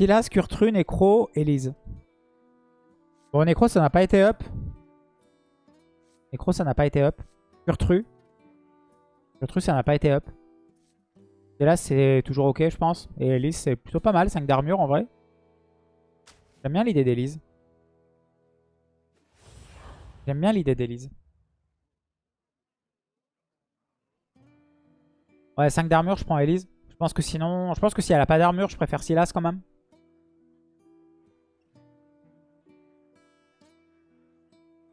Silas, Kurtru, Necro, Elise. Bon, Necro, ça n'a pas été up. Necro, ça n'a pas été up. Kurtru. Kurtru, ça n'a pas été up. Là, c'est toujours ok, je pense. Et Elise, c'est plutôt pas mal. 5 d'armure, en vrai. J'aime bien l'idée d'Elise. J'aime bien l'idée d'Elise. Ouais, 5 d'armure, je prends Elise. Je pense que sinon... Je pense que si elle a pas d'armure, je préfère Silas quand même.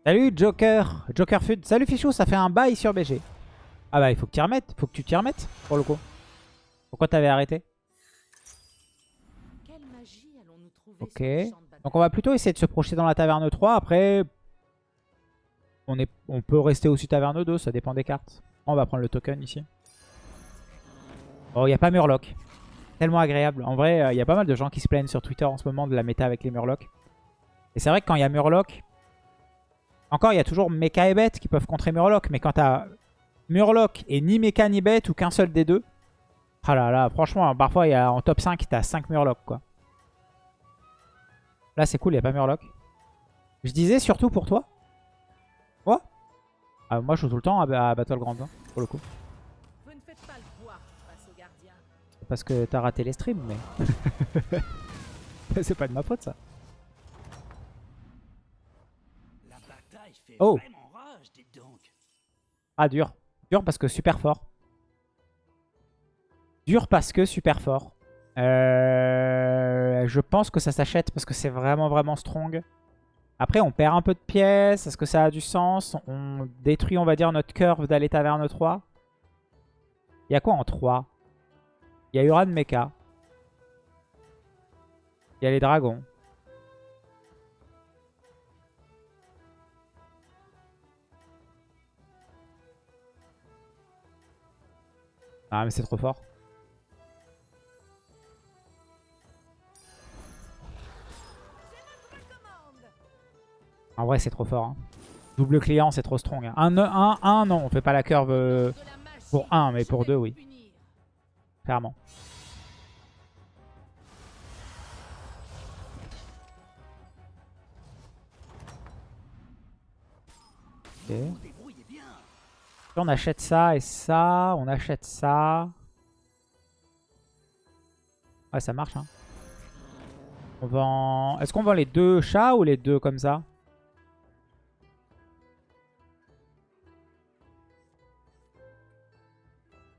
Salut Joker, Joker Fud. Salut Fichou, ça fait un bail sur BG. Ah bah il faut que tu remettes, faut que tu t'y remettes pour le coup. Pourquoi t'avais arrêté Ok. Donc on va plutôt essayer de se projeter dans la taverne 3. Après, on, est, on peut rester aussi taverne 2, ça dépend des cartes. On va prendre le token ici. Oh, il n'y a pas Murloc. Tellement agréable. En vrai, il y a pas mal de gens qui se plaignent sur Twitter en ce moment de la méta avec les Murlocs. Et c'est vrai que quand il y a Murloc, encore, il y a toujours Mecha et Bête qui peuvent contrer Murloc. Mais quand t'as Murloc et ni Mecha ni Bête ou qu'un seul des deux. Ah là là, franchement, parfois il y a, en top 5, t'as 5 Murloc quoi. Là c'est cool, il n'y a pas Murloc. Je disais surtout pour toi. Quoi? Ah, Moi je joue tout le temps à, Battleground hein, pour le coup. Parce que t'as raté les streams, mais... c'est pas de ma faute ça. Oh Ah, dur. Dur parce que super fort. Dur parce que super fort. Euh, je pense que ça s'achète parce que c'est vraiment vraiment strong. Après, on perd un peu de pièces. Est-ce que ça a du sens? On détruit, on va dire, notre curve d'aller taverne 3. Il y a quoi en 3 Il y a Uran Mecha. Il y a les dragons. Ah mais c'est trop fort. En vrai c'est trop fort. Hein. Double client c'est trop strong. 1, 1, 1 non on fait pas la curve euh, pour 1 mais pour 2 oui. Clairement. On achète ça et ça. On achète ça. Ouais, ça marche. Hein. On vend... Est-ce qu'on vend les deux chats ou les deux comme ça?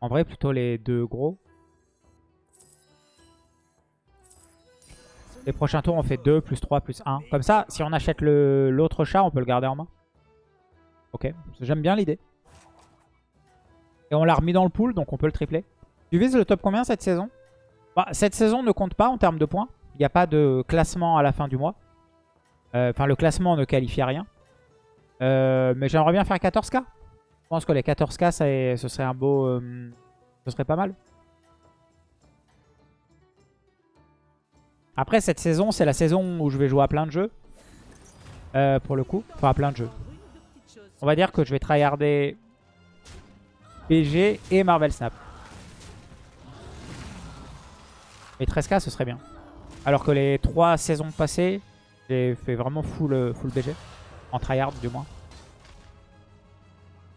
En vrai, plutôt les deux gros. Les prochains tours, on fait 2 plus 3 plus 1. Comme ça, si on achète l'autre chat, on peut le garder en main. Ok, j'aime bien l'idée. Et on l'a remis dans le pool, donc on peut le tripler. Tu vises le top combien cette saison? Bah, Cette saison ne compte pas en termes de points. Il n'y a pas de classement à la fin du mois. Euh, enfin, le classement ne qualifie à rien. Euh, mais j'aimerais bien faire 14k. Je pense que les 14k, ce serait un beau... Euh, ce serait pas mal. Après, cette saison, c'est la saison où je vais jouer à plein de jeux. pour le coup. Enfin, à plein de jeux. On va dire que je vais tryharder PG et Marvel Snap. Et 13k, ce serait bien. Alors que les 3 saisons passées, j'ai fait vraiment full, euh, full BG. En tryhard, du moins.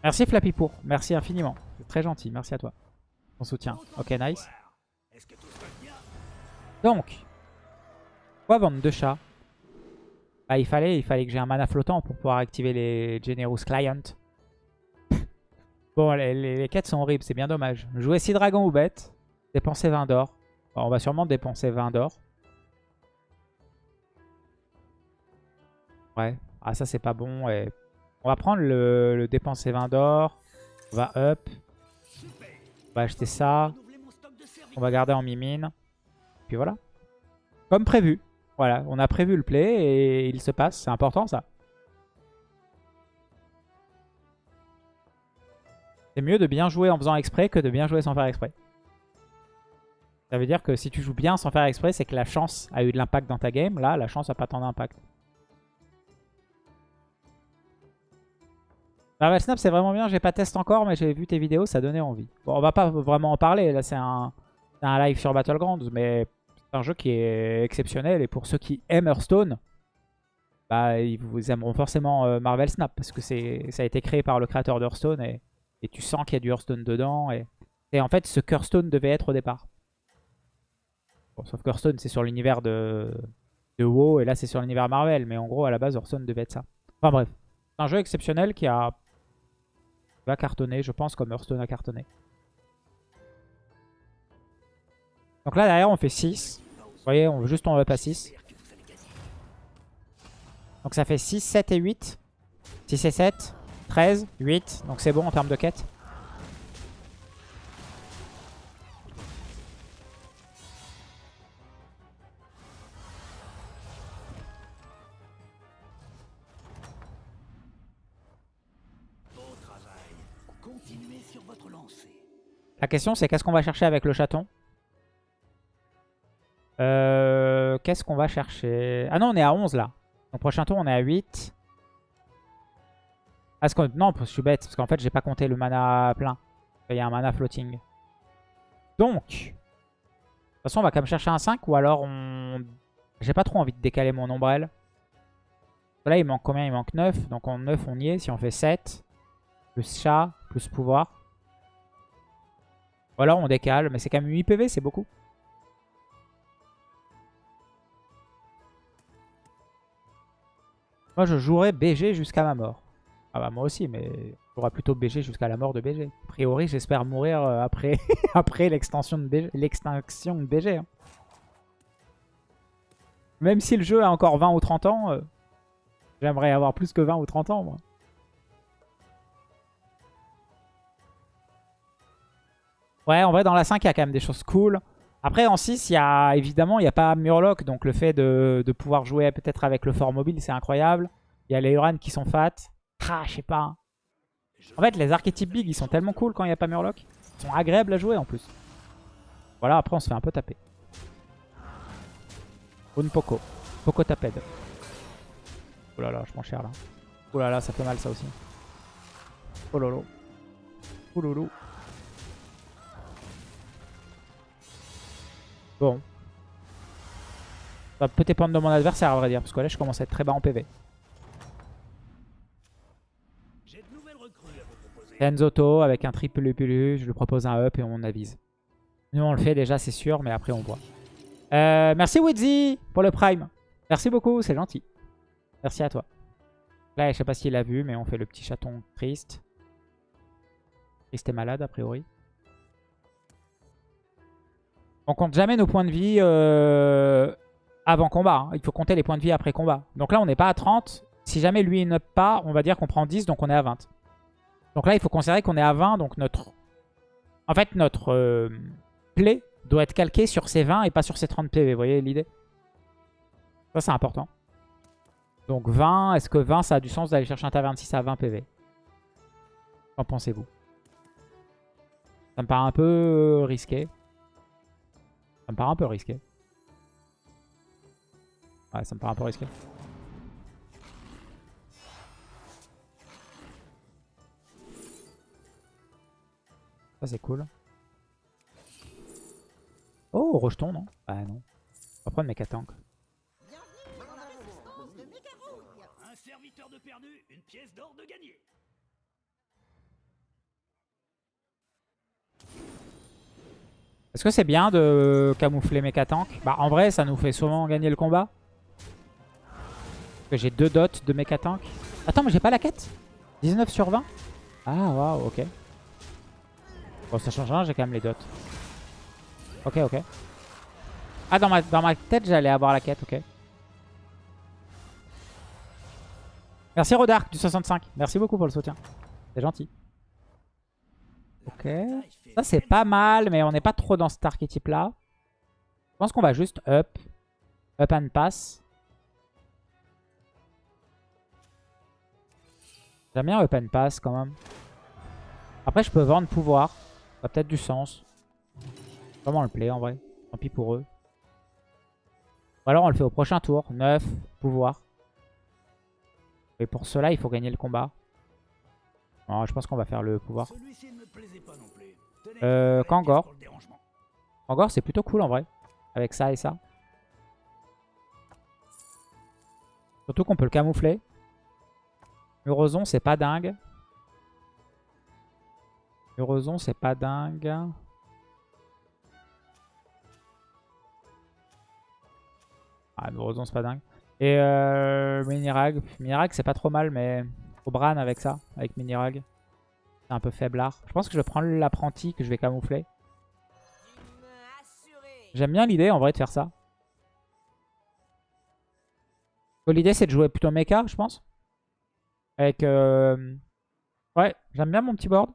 Merci Flappy pour. Merci infiniment. C'est très gentil. Merci à toi. Ton soutien. Ok, nice. Donc, quoi vendre deux chats? Bah, il, fallait, il fallait que j'ai un mana flottant pour pouvoir activer les Generous Client. Bon, les, quêtes sont horribles, c'est bien dommage. Jouer 6 dragons ou bêtes, dépenser 20 d'or. on va sûrement dépenser 20 d'or. Ouais, ah ça c'est pas bon. On va prendre le, dépenser 20 d'or. On va up. On va acheter ça. On va garder en mimine. Puis voilà. Comme prévu. Voilà, on a prévu le play et il se passe. C'est important ça. C'est mieux de bien jouer en faisant exprès que de bien jouer sans faire exprès. Ça veut dire que si tu joues bien sans faire exprès, c'est que la chance a eu de l'impact dans ta game. Là, la chance n'a pas tant d'impact. Marvel Snap, c'est vraiment bien. J'ai pas testé encore, mais j'ai vu tes vidéos, ça donnait envie. Bon, on va pas vraiment en parler. Là, c'est un, un, live sur Battlegrounds, mais C'est un jeu qui est exceptionnel. Et pour ceux qui aiment Hearthstone, bah, ils vous aimeront forcément euh, Marvel Snap. Parce que ça a été créé par le créateur d'Hearthstone. Et, et tu sens qu'il y a du Hearthstone dedans. Et, en fait, ce Hearthstone devait être au départ. sauf que Hearthstone, c'est sur l'univers de, WoW. Et là, c'est sur l'univers Marvel. Mais en gros, à la base, Hearthstone devait être ça. Enfin bref. C'est un jeu exceptionnel qui a va cartonner, je pense, comme Hearthstone a cartonné. Donc là, derrière, on fait 6. Vous voyez, on, juste on up à 6. Donc ça fait 6, 7 et 8. 6 et 7, 13, 8. Donc c'est bon en termes de quête. La question c'est qu'est-ce qu'on va chercher avec le chaton? Euh, Qu'est-ce qu'on va chercher? Ah non, on est à 11 là. Donc prochain tour, on est à 8. Ah. Non, je suis bête, parce qu'en fait, j'ai pas compté le mana plein. Il y a un mana floating. Donc, de toute façon, on va quand même chercher un 5 ou alors on... J'ai pas trop envie de décaler mon ombrelle. Là, il manque combien? Il manque 9. Donc en 9, on y est. Si on fait 7, plus chat, plus pouvoir. Ou alors on décale, mais c'est quand même 8 PV, c'est beaucoup. Moi, je jouerai BG jusqu'à ma mort. Ah bah moi aussi, mais j'aurai plutôt BG jusqu'à la mort de BG. A priori, j'espère mourir euh, après, après l'extension de BG. L'extinction de BG. Même si le jeu a encore 20 ou 30 ans, euh, j'aimerais avoir plus que 20 ou 30 ans, moi. Ouais, en vrai, dans la 5, il y a quand même des choses cool. Après, en 6, il y a, évidemment, il n'y a pas Murloc. Donc, le fait de, pouvoir jouer peut-être avec le fort mobile, c'est incroyable. Il y a les Uran qui sont fat. Ah, je sais pas. En fait, les archétypes big, ils sont tellement cool quand il n'y a pas Murloc. Ils sont agréables à jouer, en plus. Voilà, après, on se fait un peu taper. Une Poco. Poco taped. Oh là là, je prends cher, là. Oh là là, ça fait mal, ça aussi. Oh lolo. Oh lolo. Bon. Ça peut dépendre de mon adversaire à vrai dire. Parce que là je commence à être très bas en PV. Enzoto avec un triple Lupulus. Je lui propose un up et on avise. Nous on le fait déjà c'est sûr mais après on voit. Euh, merci Wizzy pour le prime. Merci beaucoup c'est gentil. Merci à toi. Là je sais pas s'il a vu mais on fait le petit chaton triste. Triste et malade a priori. On compte jamais nos points de vie euh, avant combat. Hein. Il faut compter les points de vie après combat. Donc là, on n'est pas à 30. Si jamais lui ne pas, on va dire qu'on prend 10, donc on est à 20. Donc là, il faut considérer qu'on est à 20, donc notre... En fait, notre euh, play doit être calqué sur ces 20 et pas sur ces 30 PV. Vous voyez l'idée? Ça, c'est important. Donc 20, est-ce que 20, ça a du sens d'aller chercher un taverne 6 à 20 PV Qu'en pensez-vous? Ça me paraît un peu risqué. Ça me paraît un peu risqué. Ouais, ça me paraît un peu risqué. Ça c'est cool. Oh, rejeton, non? Ah non. On va prendre mes tank. Un serviteur de perdu, une pièce d'or de gagné. Est-ce que c'est bien de camoufler Mecha Tank Bah en vrai ça nous fait souvent gagner le combat. j'ai deux dots de Mecha Tank. Attends mais j'ai pas la quête? 19 sur 20 Ah waouh ok. Bon ça change rien j'ai quand même les dots. Ok ok. Ah dans ma, dans ma tête j'allais avoir la quête ok. Merci Rodark du 65. Merci beaucoup pour le soutien. C'est gentil. Ok. Ça, c'est pas mal, mais on n'est pas trop dans cet archétype-là. Je pense qu'on va juste up. Up and pass. J'aime bien up and pass quand même. Après, je peux vendre pouvoir. Ça a peut-être du sens. Comment le play en vrai Tant pis pour eux. Ou alors on le fait au prochain tour. 9, pouvoir. Et pour cela, il faut gagner le combat. Je pense qu'on va faire le pouvoir. Euh, Kangor. Kangor, c'est plutôt cool en vrai. Avec ça et ça. Surtout qu'on peut le camoufler. Murozon, c'est pas dingue. Murozon, c'est pas dingue. Ah, Murozon, c'est pas dingue. Et euh, Minirag. Minirag, c'est pas trop mal, mais faut Bran avec ça, avec Minirag. C'est un peu faiblard. Je pense que je vais prendre l'apprenti que je vais camoufler. J'aime bien l'idée, en vrai, de faire ça. L'idée, c'est de jouer plutôt mecha, je pense. Avec... Euh, ouais, j'aime bien mon petit board.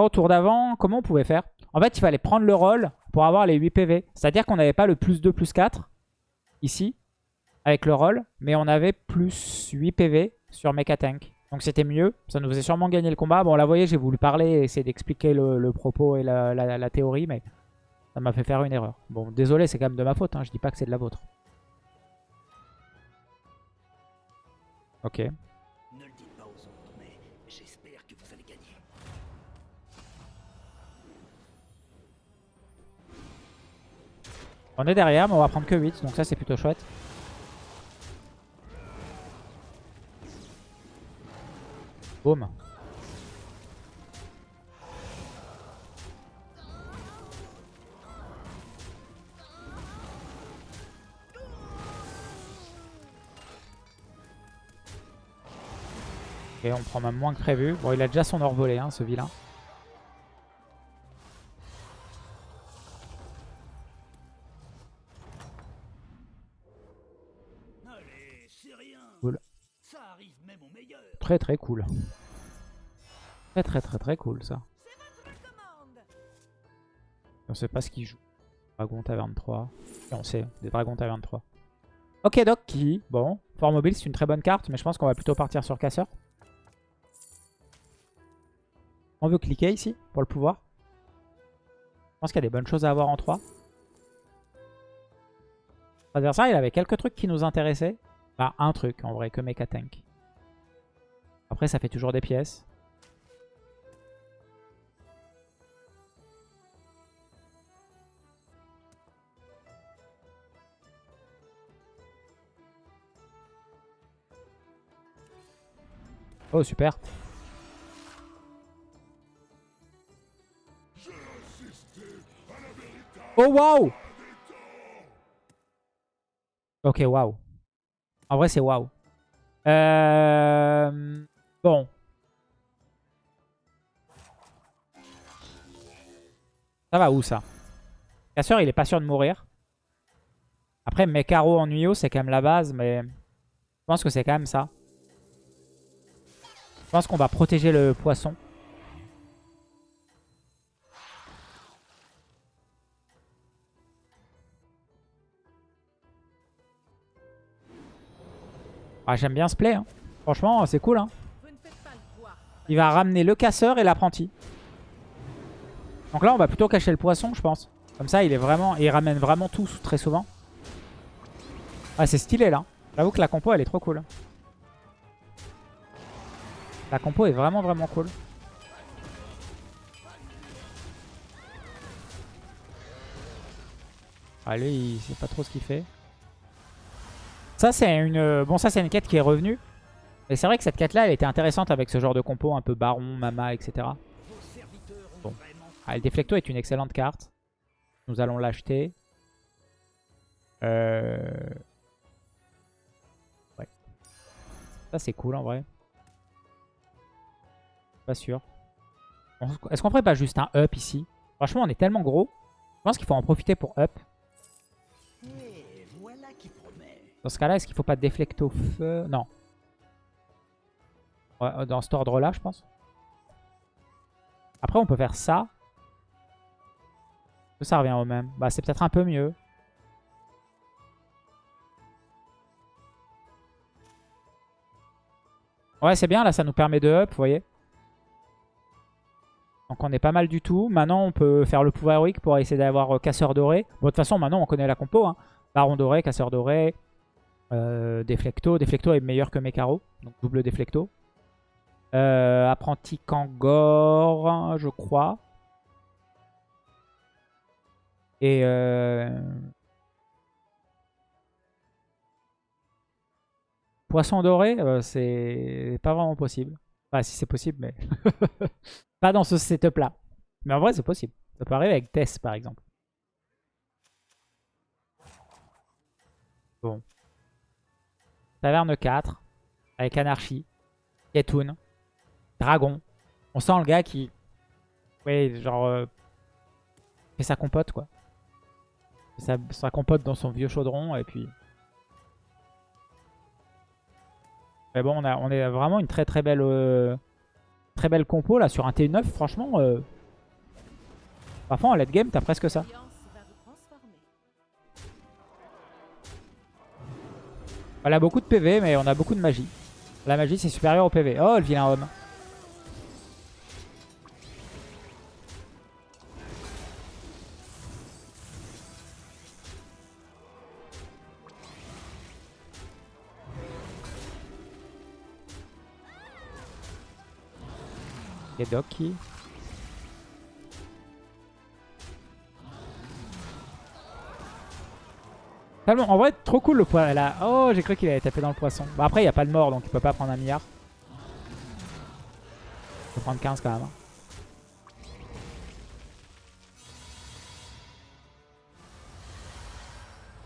Au tour d'avant, comment on pouvait faire? En fait, il fallait prendre le rôle pour avoir les 8 PV. C'est-à-dire qu'on n'avait pas le plus 2, plus 4, ici, avec le rôle, mais on avait plus 8 PV sur Mecha Tank. Donc c'était mieux, ça nous faisait sûrement gagner le combat. Bon, là, vous voyez, j'ai voulu parler et essayer d'expliquer le, propos et la, théorie, mais ça m'a fait faire une erreur. Bon, désolé, c'est quand même de ma faute, hein. je dis pas que c'est de la vôtre. Ok. On est derrière, mais on va prendre que 8, donc ça c'est plutôt chouette. Boum. Ok, on prend même moins que prévu. Bon, il a déjà son or volé, hein, ce vilain. Très très cool. Très très très très cool ça. On sait pas ce qu'il joue. Dragon Taverne 3. on sait, des Dragons Taverne 3. Ok, Doc qui? Bon, Fort Mobile c'est une très bonne carte, mais je pense qu'on va plutôt partir sur Casseur. On veut cliquer ici pour le pouvoir. Je pense qu'il y a des bonnes choses à avoir en 3. L'adversaire, il avait quelques trucs qui nous intéressaient. Bah, un truc en vrai, que Mecha Tank. Après, ça fait toujours des pièces. Oh, super. Oh, waouh Ok, waouh. En vrai, c'est waouh. Euh... Bon. Ça va où, ça? Casseur, il est pas sûr de mourir. Après, Mekaro en Nuyo, c'est quand même la base, mais... Je pense que c'est quand même ça. Je pense qu'on va protéger le poisson. Ah, J'aime bien ce play. Hein. Franchement, c'est cool. Hein. Il va ramener le casseur et l'apprenti. Donc là, on va plutôt cacher le poisson, je pense. Comme ça, il est vraiment, il ramène vraiment tout très souvent. Ah, c'est stylé là. J'avoue que la compo, elle est trop cool. La compo est vraiment, vraiment cool. Ah, lui, il sait pas trop ce qu'il fait. Ça, c'est une... Bon, ça, c'est une quête qui est revenue. Et c'est vrai que cette quête-là, elle était intéressante avec ce genre de compo, un peu baron, mama, etc. Bon. Ah, le Deflecto est une excellente carte. Nous allons l'acheter. Euh... Ouais. Ça, c'est cool, en vrai. Pas sûr. Est-ce qu'on ferait pas juste un up ici? Franchement, on est tellement gros. Je pense qu'il faut en profiter pour up. Dans ce cas-là, est-ce qu'il faut pas déflecter au feu? Non. Dans cet ordre-là, je pense. Après, on peut faire ça. Ça revient au même. Bah, c'est peut-être un peu mieux. Ouais, c'est bien. Là, ça nous permet de up, vous voyez. Donc on est pas mal du tout. Maintenant, on peut faire le pouvoir héroïque pour essayer d'avoir euh, casseur doré. Bon, de toute façon, maintenant, on connaît la compo. Hein. Baron doré, casseur doré, euh, Deflecto. Deflecto est meilleur que Mekaro. Donc double Deflecto. Euh, apprenti Kangor, je crois. Et... Euh, Poisson doré, euh, c'est pas vraiment possible. Enfin, si c'est possible, mais... pas dans ce setup-là. Mais en vrai, c'est possible. Ça peut arriver avec Tess, par exemple. Bon. Taverne 4. Avec Anarchie. Yetoun. Dragon. On sent le gars qui... Oui, genre... Euh, fait sa compote, quoi. Ça, ça compote dans son vieux chaudron, et puis... Mais bon, on a, vraiment une très très belle euh, très belle compo là sur un T9. Franchement, euh, parfois en late game, t'as presque ça. Elle a beaucoup de PV, mais on a beaucoup de magie. La magie, c'est supérieur au PV. Oh, le vilain homme. Doki. En vrai, trop cool le poisson. Oh, j'ai cru qu'il allait taper dans le poisson. Bah après, il n'y a pas de mort, donc il peut pas prendre un milliard. Il peut prendre 15 quand même. Hein.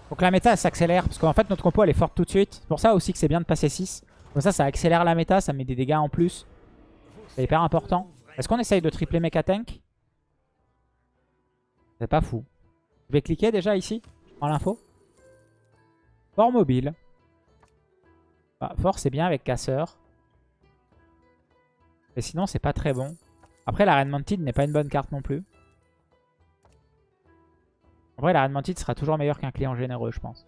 Donc la méta s'accélère, parce qu'en fait notre compo elle est forte tout de suite. C'est pour ça aussi que c'est bien de passer 6. Comme ça, ça accélère la méta, ça met des dégâts en plus. C'est hyper important. Est-ce qu'on essaye de tripler Mecha Tank? C'est pas fou. Je vais cliquer déjà ici, en l'info. Fort mobile. Bah, fort c'est bien avec casseur. Mais sinon c'est pas très bon. Après la Reine Mantid n'est pas une bonne carte non plus. En vrai la Reine Mantid sera toujours meilleur qu'un client généreux je pense.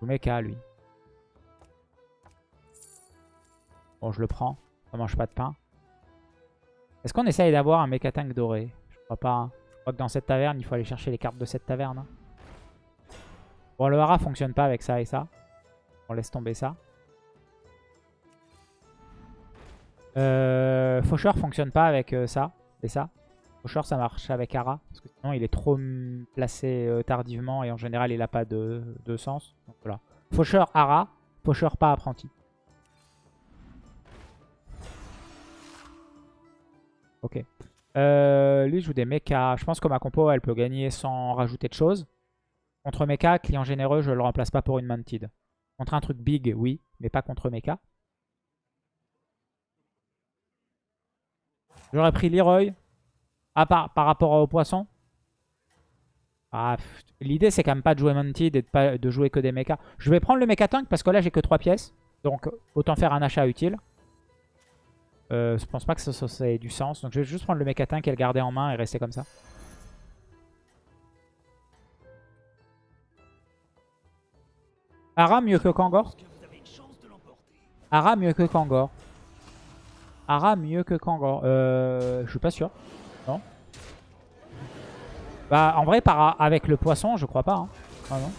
Je Mecha lui. Bon, je le prends. Ça mange pas de pain. Est-ce qu'on essaye d'avoir un Mecha Tank doré? Je crois pas. Hein. Je crois que dans cette taverne, il faut aller chercher les cartes de cette taverne. Hein. Bon, le hara fonctionne pas avec ça et ça. On laisse tomber ça. Euh, Faucheur fonctionne pas avec euh, ça et ça. Faucheur, ça marche avec Hara. Parce que sinon, il est trop placé euh, tardivement et en général, il a pas de, de sens. Donc voilà. Faucheur, Hara. Faucheur, pas apprenti. Ok. Euh, lui, joue des mechas. Je pense que ma compo, elle peut gagner sans rajouter de choses. Contre mecha, client généreux, je le remplace pas pour une mantid. Contre un truc big, oui, mais pas contre mecha. J'aurais pris Leroy. Ah, par, par rapport au poisson ah, L'idée, c'est quand même pas de jouer Mantid et de, pas, de jouer que des mechas. Je vais prendre le mecha tank parce que là, j'ai que 3 pièces. Donc, autant faire un achat utile. Euh, je pense pas que ça, ait du sens. Donc je vais juste prendre le mécatin qu'elle gardait en main et rester comme ça. Ara mieux que Kangor Ara mieux que Kangor. Ara mieux que Kangor. Euh, je suis pas sûr. Non. Bah en vrai par, avec le poisson je crois pas. Hein. Ah non.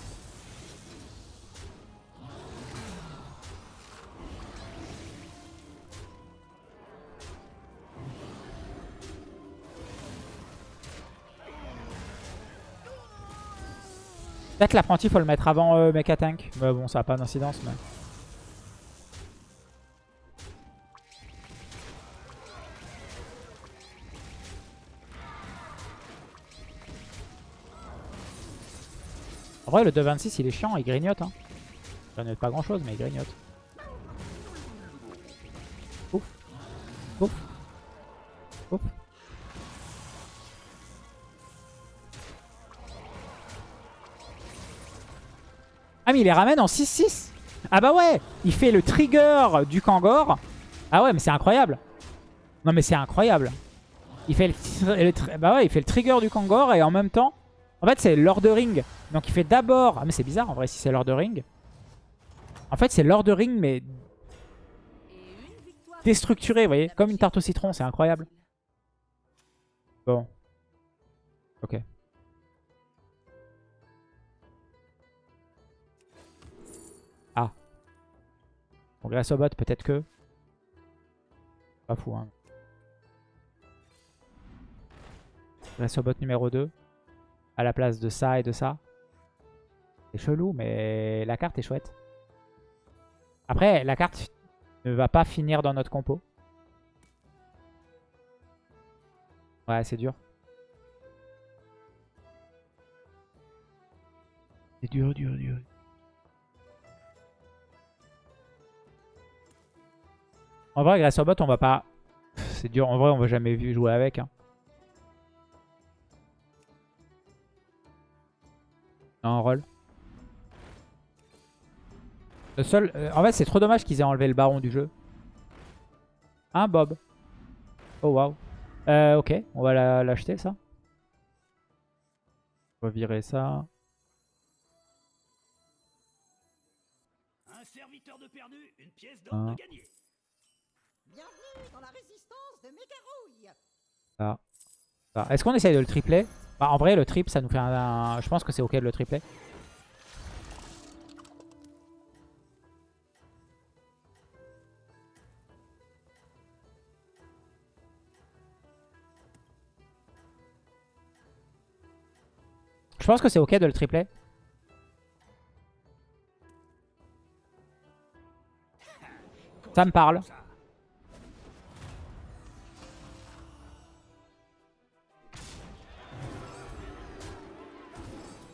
Peut-être l'apprenti, faut le mettre avant euh, Mecha Tank. Mais bon, ça n'a pas d'incidence. Mais... En vrai, le 2.26, il est chiant, il grignote. Hein. Il grignote pas grand-chose, mais il grignote. Il les ramène en 6-6 Ah bah ouais Il fait le trigger du Kangor. Ah ouais mais c'est incroyable Non mais c'est incroyable il fait le, bah ouais, il fait le trigger du Kangor et en même temps... En fait c'est l'ordering. Donc il fait d'abord... Ah mais c'est bizarre en vrai si c'est l'ordering. En fait c'est l'ordering mais... Déstructuré, vous voyez Comme une tarte au citron, c'est incroyable. Bon. Ok. Bon, grâce peut-être que. Pas fou, hein. Grâce numéro 2. À la place de ça et de ça. C'est chelou, mais la carte est chouette. Après, la carte ne va pas finir dans notre compo. Ouais, c'est dur. C'est dur, dur, dur. En vrai, grâce au bot, on va pas... C'est dur. En vrai, on va jamais jouer avec. Hein. Non, roll. Le seul... Euh, en fait, c'est trop dommage qu'ils aient enlevé le baron du jeu. Hein, Bob? Oh, waouh. Euh, ok, on va l'acheter, ça. On va virer ça. Un serviteur de perdu, une pièce d'or de gagné. Bienvenue dans la résistance de Ah. ah. Est-ce qu'on essaye de le tripler? Bah, En vrai, le trip, ça nous fait un... Je pense que c'est ok de le tripler. Je pense que c'est ok de le tripler. Ça me parle.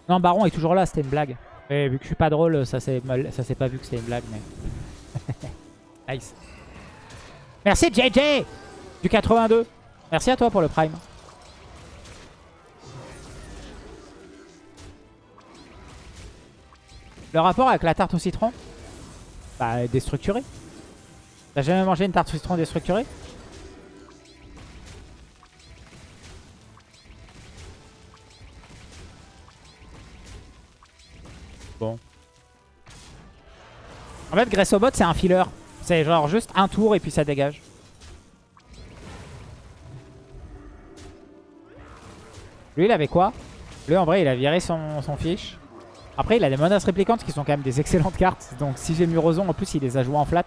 Non, Baron est toujours là, c'était une blague. Mais vu que je suis pas drôle, ça s'est pas vu que c'était une blague. mais Nice. Merci JJ du 82. Merci à toi pour le prime. Le rapport avec la tarte au citron? Bah, déstructuré. T'as jamais mangé une tarte au citron déstructurée? En fait, au bot, c'est un filler. C'est genre juste un tour et puis ça dégage. Lui, il avait quoi? Lui, en vrai, il a viré son, son fiche. Après, il a des menaces réplicantes qui sont quand même des excellentes cartes. Donc si j'ai Murozon, en plus, il les a jouées en flat.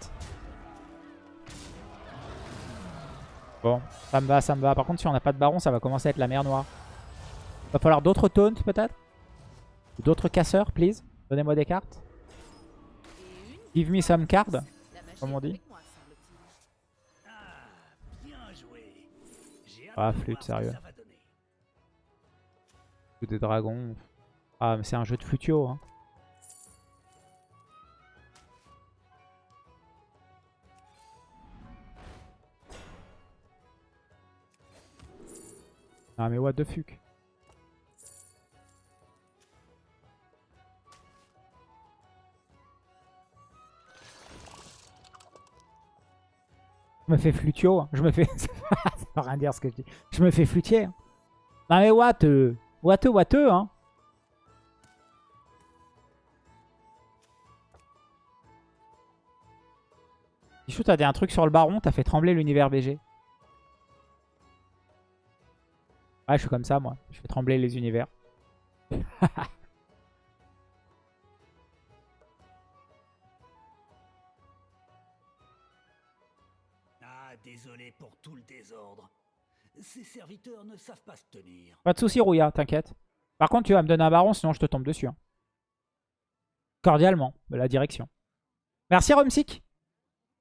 Bon, ça me va, ça me va. Par contre, si on n'a pas de baron, ça va commencer à être la mer noire. Va falloir d'autres taunts, peut-être? D'autres casseurs, please? Donnez-moi des cartes. Give me some cards, comme on dit. Ah, flûte, sérieux. des dragons. Ah, mais c'est un jeu de flutio. Hein. Ah, mais what the fuck. Me fais flutio. Hein. Je me fais... ça veut rien dire ce que je dis. Je me fais flutier. Hein. Non mais what euh... What, what, hein Michou, t'as dit un truc sur le baron, t'as fait trembler l'univers BG. Ouais, je suis comme ça, moi. Je fais trembler les univers. tout le désordre. Serviteurs ne savent pas se tenir. Pas de soucis, Rouya, t'inquiète. Par contre, tu vas me donner un baron, sinon je te tombe dessus. Hein. Cordialement, de la direction. Merci, Rumsik.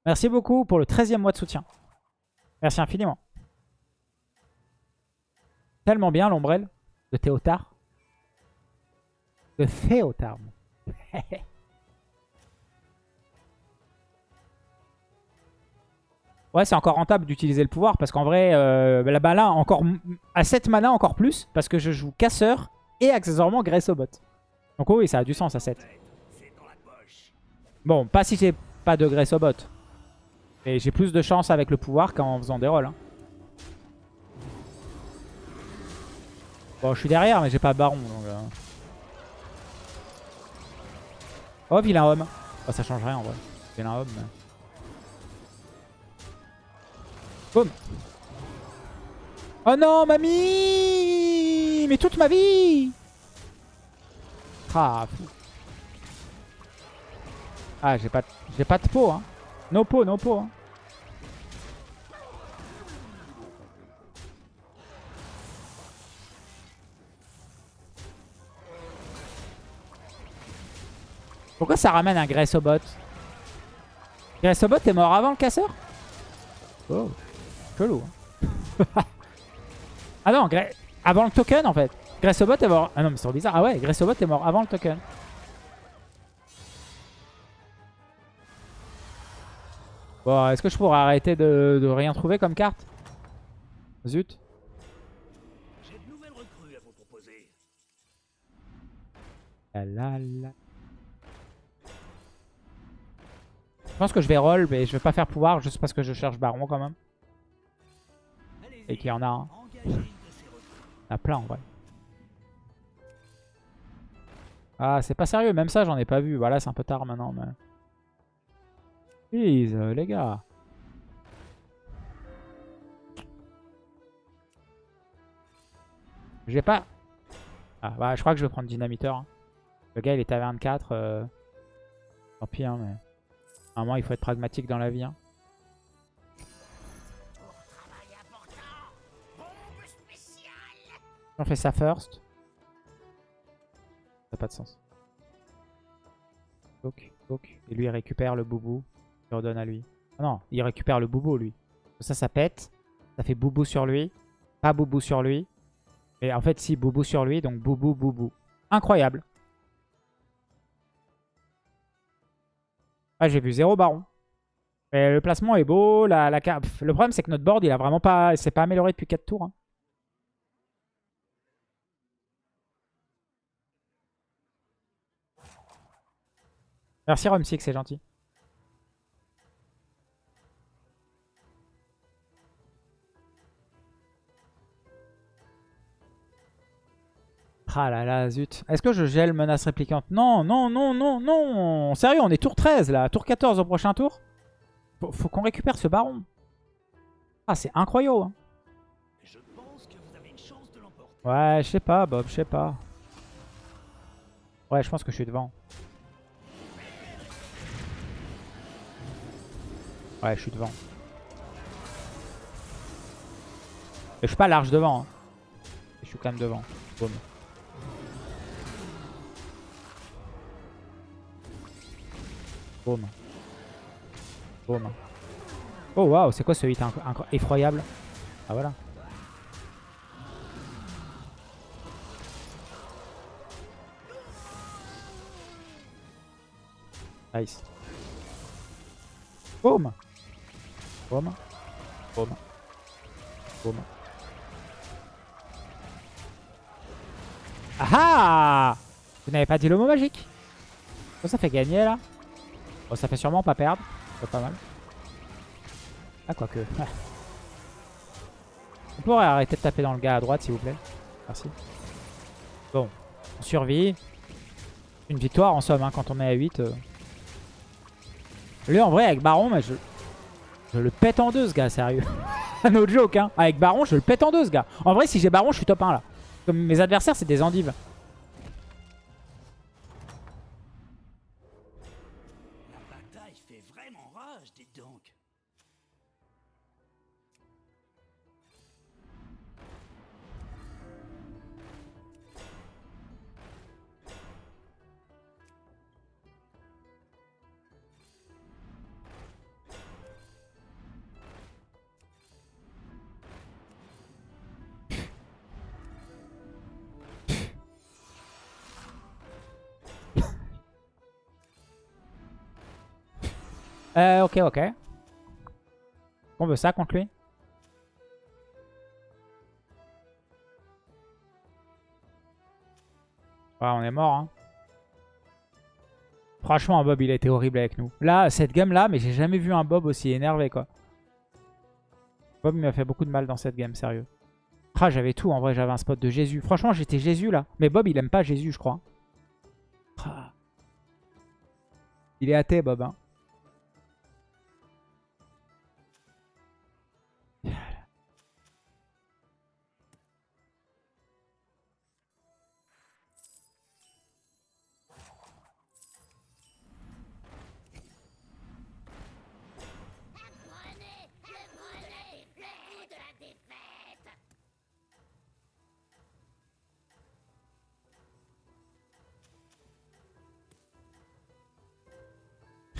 Merci beaucoup pour le 13e mois de soutien. Merci infiniment. Tellement bien l'ombrelle de Théotard. De Théotard. ouais, c'est encore rentable d'utiliser le pouvoir parce qu'en vrai, euh, bah là, encore, à 7 mana encore plus parce que je joue casseur et accessoirement Grace au bot. Donc oui, ça a du sens à 7. Bon, pas si j'ai pas de Grace au bot. Et j'ai plus de chance avec le pouvoir qu'en faisant des rolls. Hein. Bon, je suis derrière, mais j'ai pas baron. Donc, euh. Oh, vilain homme. Oh, ça change rien en vrai. Vilain homme. Mais... Oh non, mamie Mais toute ma vie Ah, Ah, j'ai pas, pas de peau, hein. No po, no po. Hein. Pourquoi ça ramène un Gressobot Gressobot est mort avant le casseur? Oh, chelou. hein. ah non, Gre- avant le token en fait. Gressobot est mort. Ah non, mais c'est bizarre. Ah ouais, Gressobot est mort avant le token. Bon, est-ce que je pourrais arrêter de, de rien trouver comme carte? Zut. La la la. Je pense que je vais roll, mais je vais pas faire pouvoir juste parce que je cherche Baron quand même. Et qu'il y en a un. Il y en a plein en vrai. Ah, c'est pas sérieux, même ça j'en ai pas vu. Voilà, c'est un peu tard maintenant. Mais... Please, euh, les gars. J'ai pas... Ah, bah je crois que je vais prendre Dynamiteur. hein. Le gars il est taverne 4. euh, Tant pis, hein, mais... À un moment il faut être pragmatique dans la vie. hein. On fait ça first. Ça n'a pas de sens. Donc, donc. Et lui, il récupère le boubou. Il redonne à lui. Ah non, il récupère le boubou, lui. Ça, ça pète. Ça fait boubou sur lui. Pas boubou sur lui. Et en fait, si, boubou sur lui. Donc, boubou, boubou. Incroyable. Ah, j'ai vu zéro baron. Mais le placement est beau. La, la... Le problème, c'est que notre board, il a vraiment pas... il s'est pas amélioré depuis 4 tours. hein. Merci Romsix, c'est gentil. Ah là là, zut. Est-ce que je gèle menace réplicante? Non, non, non, non, non. Sérieux, on est tour 13 là. Tour 14 au prochain tour. Faut, faut qu'on récupère ce baron. Ah, c'est incroyable. hein. Je pense que vous avez une chance de. Ouais, je sais pas, Bob, je sais pas. Ouais, je pense que je suis devant. Ouais, je suis devant. Je suis pas large devant. hein. Je suis quand même devant. Boum. Boum. Boum. Oh waouh, c'est quoi ce hit effroyable? Ah voilà. Nice. Boum. Boum. Boum. Ah ah Vous n'avez pas dit le mot magique Oh, ça fait gagner là Oh, ça fait sûrement pas perdre. C'est pas mal. Ah, quoique. On pourrait arrêter de taper dans le gars à droite, s'il vous plaît. Merci. Bon. On survit. Une victoire en somme, hein, quand on est à 8. euh. Lui, en vrai, avec Baron, mais je, je le pète en deux, ce gars, sérieux. Autre joke, hein. Avec Baron, je le pète en deux, ce gars. En vrai, si j'ai Baron, je suis top 1, là. Comme mes adversaires, c'est des endives. Euh, ok, ok. On veut ça contre lui? Ouais, on est mort, hein. Franchement, Bob, il a été horrible avec nous. Là, cette game-là, mais j'ai jamais vu un Bob aussi énervé, quoi. Bob m'a fait beaucoup de mal dans cette game, sérieux. Ah, j'avais tout, en vrai, j'avais un spot de Jésus. Franchement, j'étais Jésus, là. Mais Bob, il aime pas Jésus, je crois. Ah. Il est athée, Bob, hein.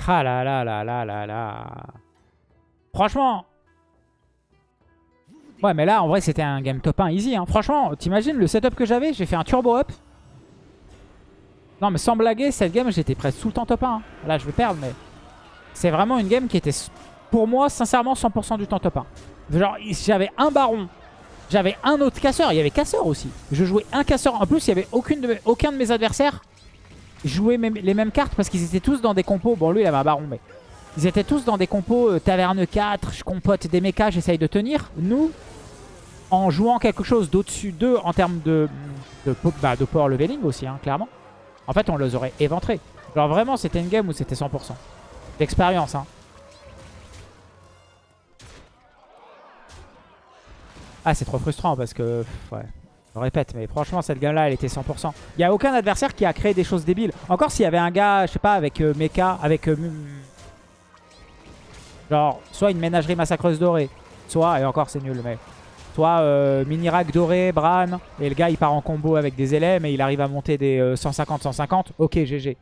Ah là là là là là là. Franchement. Ouais, mais là, en vrai, c'était un game top 1 easy. Hein. Franchement, t'imagines le setup que j'avais? J'ai fait un turbo up. Non, mais sans blaguer, cette game, j'étais presque tout le temps top 1. hein. Là, je vais perdre, mais... C'est vraiment une game qui était, pour moi, sincèrement, 100% du temps top 1. Genre, j'avais un baron. J'avais un autre casseur. Il y avait casseur aussi. Je jouais un casseur. En plus, il n'y avait aucun de mes adversaires même- les mêmes cartes parce qu'ils étaient tous dans des compos. Bon, lui, il avait un baron, mais... Ils étaient tous dans des compos euh, taverne 4, je compote des mechas, j'essaye de tenir. Nous, en jouant quelque chose d'au-dessus d'eux en termes de, de, bah, power leveling aussi, hein, clairement. En fait, on les aurait éventrés. Genre vraiment, c'était une game où c'était 100%. D'expérience, hein. Ah, c'est trop frustrant parce que... Ouais, je répète, mais franchement, cette game-là, elle était 100%. Il n'y a aucun adversaire qui a créé des choses débiles. Encore s'il y avait un gars, je sais pas, avec euh, mecha, avec... euh, genre, soit une ménagerie massacreuse dorée, soit, et encore c'est nul, mais... Soit euh, mini-rack doré, Bran, et le gars il part en combo avec des élèves et il arrive à monter des 150-150. Ok, GG.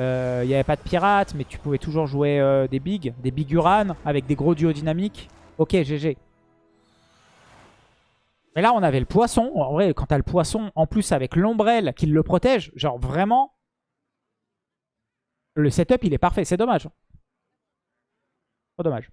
Euh, Il n'y avait pas de pirates, mais tu pouvais toujours jouer euh, des bigs, des big Uran avec des gros duos dynamiques. Ok, GG. Mais là, on avait le poisson. En vrai, quand t'as le poisson, en plus avec l'ombrelle qui le protège, genre vraiment, le setup, il est parfait. C'est dommage. Trop dommage.